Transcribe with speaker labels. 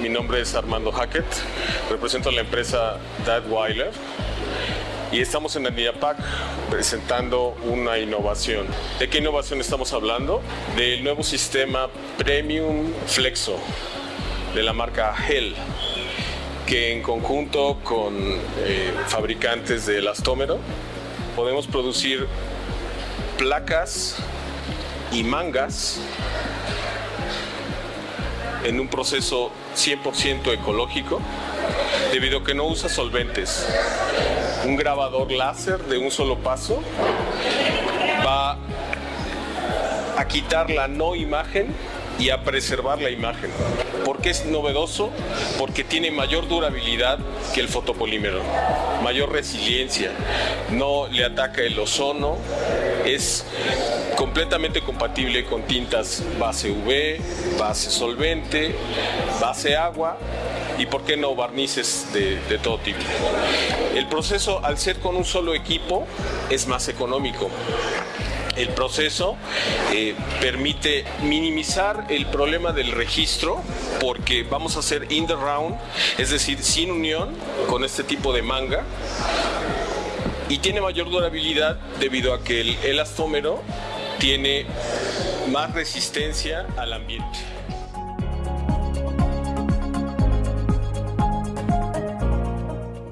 Speaker 1: mi nombre es Armando Hackett, represento a la empresa Dadweiler y estamos en el NIAPAC presentando una innovación. ¿De qué innovación estamos hablando? Del nuevo sistema Premium Flexo de la marca Hell que en conjunto con eh, fabricantes de elastómero podemos producir placas y mangas en un proceso 100% ecológico debido a que no usa solventes. Un grabador láser de un solo paso va a quitar la no imagen y a preservar la imagen. ¿Por qué es novedoso? Porque tiene mayor durabilidad que el fotopolímero, mayor resiliencia, no le ataca el ozono, es completamente compatible con tintas base UV, base solvente, base agua y por qué no barnices de, todo tipo. El proceso al ser con un solo equipo es más económico. El proceso eh, permite minimizar el problema del registro porque vamos a hacer in the round, es decir, sin unión con este tipo de manga y tiene mayor durabilidad debido a que el elastómero tiene más resistencia al ambiente.